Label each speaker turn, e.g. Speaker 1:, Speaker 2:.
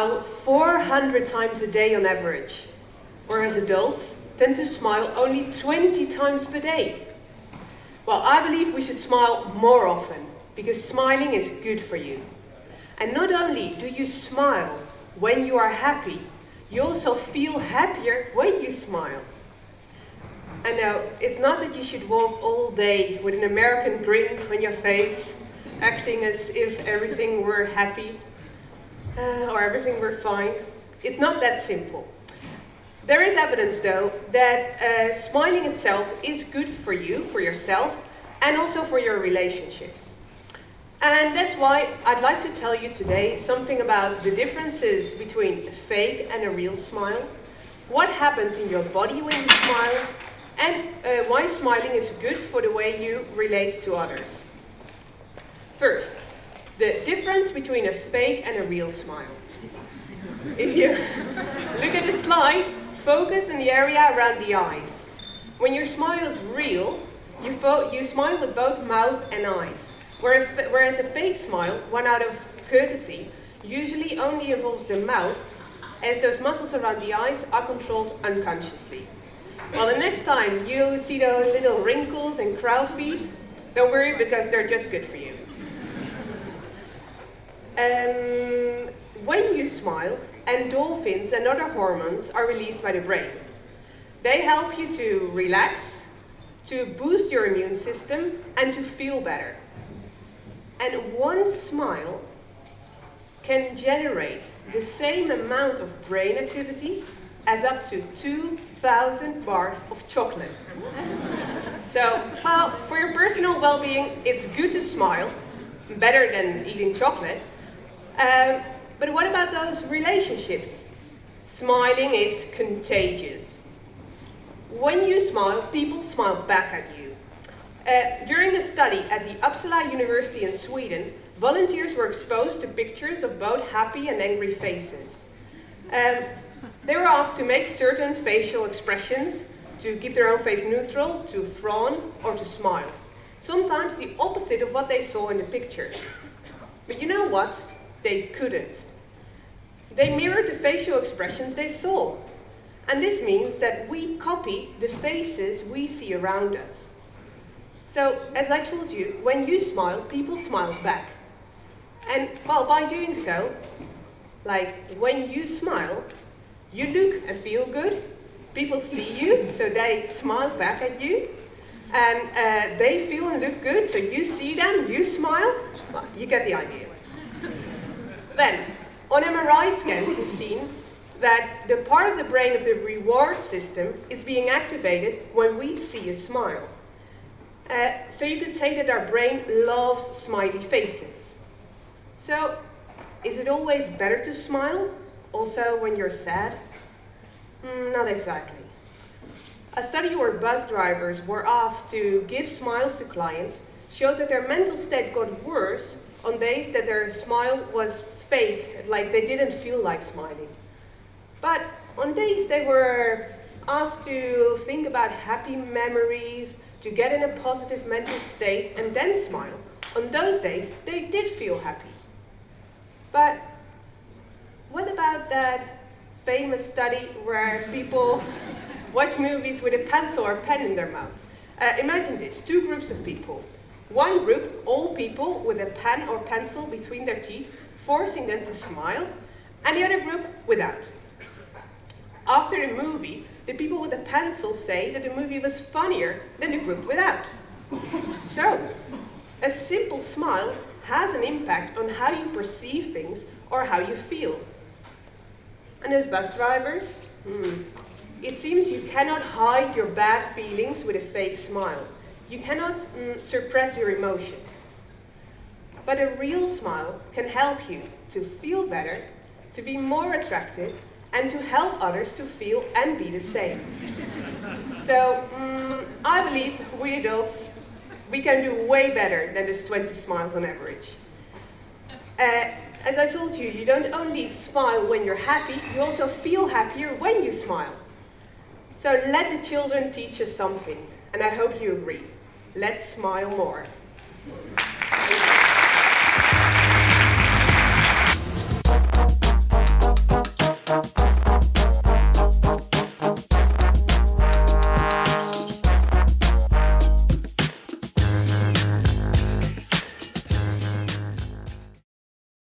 Speaker 1: smile 400 times a day on average, whereas adults tend to smile only 20 times per day. Well, I believe we should smile more often, because smiling is good for you. And not only do you smile when you are happy, you also feel happier when you smile. And now, it's not that you should walk all day with an American grin on your face, acting as if everything were happy uh, or everything were fine. It's not that simple. There is evidence, though, that uh, smiling itself is good for you, for yourself, and also for your relationships. And that's why I'd like to tell you today something about the differences between a fake and a real smile, what happens in your body when you smile, and uh, why smiling is good for the way you relate to others. First, the difference between a fake and a real smile. If you look at the slide, focus in the area around the eyes. When your smile is real, you, you smile with both mouth and eyes. Whereas a fake smile, one out of courtesy, usually only involves the mouth, as those muscles around the eyes are controlled unconsciously. Well, the next time you see those little wrinkles and crow feet, don't worry because they're just good for you. Um, when you smile, endorphins and other hormones are released by the brain. They help you to relax, to boost your immune system, and to feel better. And one smile can generate the same amount of brain activity as up to 2,000 bars of chocolate. so, well, for your personal well-being, it's good to smile, better than eating chocolate. Um, but what about those relationships? Smiling is contagious. When you smile, people smile back at you. Uh, during a study at the Uppsala University in Sweden, volunteers were exposed to pictures of both happy and angry faces. Um, they were asked to make certain facial expressions to keep their own face neutral, to frown, or to smile. Sometimes the opposite of what they saw in the picture. But you know what? They couldn't. They mirrored the facial expressions they saw. And this means that we copy the faces we see around us. So, as I told you, when you smile, people smile back. And, well, by doing so, like, when you smile, you look and feel good, people see you, so they smile back at you, and uh, they feel and look good, so you see them, you smile, well, you get the idea. Then, on MRI scans, it's seen that the part of the brain of the reward system is being activated when we see a smile. Uh, so you could say that our brain loves smiley faces. So, is it always better to smile, also when you're sad? Mm, not exactly. A study where bus drivers were asked to give smiles to clients showed that their mental state got worse on days that their smile was fake, like they didn't feel like smiling. But on days they were asked to think about happy memories, to get in a positive mental state and then smile. On those days, they did feel happy. But what about that famous study where people watch movies with a pencil or pen in their mouth? Uh, imagine this, two groups of people. One group, all people with a pen or pencil between their teeth, forcing them to smile, and the other group without. After the movie, the people with the pencil say that the movie was funnier than the group without. So, a simple smile has an impact on how you perceive things or how you feel. And as bus drivers, hmm, it seems you cannot hide your bad feelings with a fake smile. You cannot mm, suppress your emotions. But a real smile can help you to feel better, to be more attractive, and to help others to feel and be the same. so um, I believe we adults, we can do way better than this 20 smiles on average. Uh, as I told you, you don't only smile when you're happy, you also feel happier when you smile. So let the children teach us something, and I hope you agree. Let's smile more. Thank you.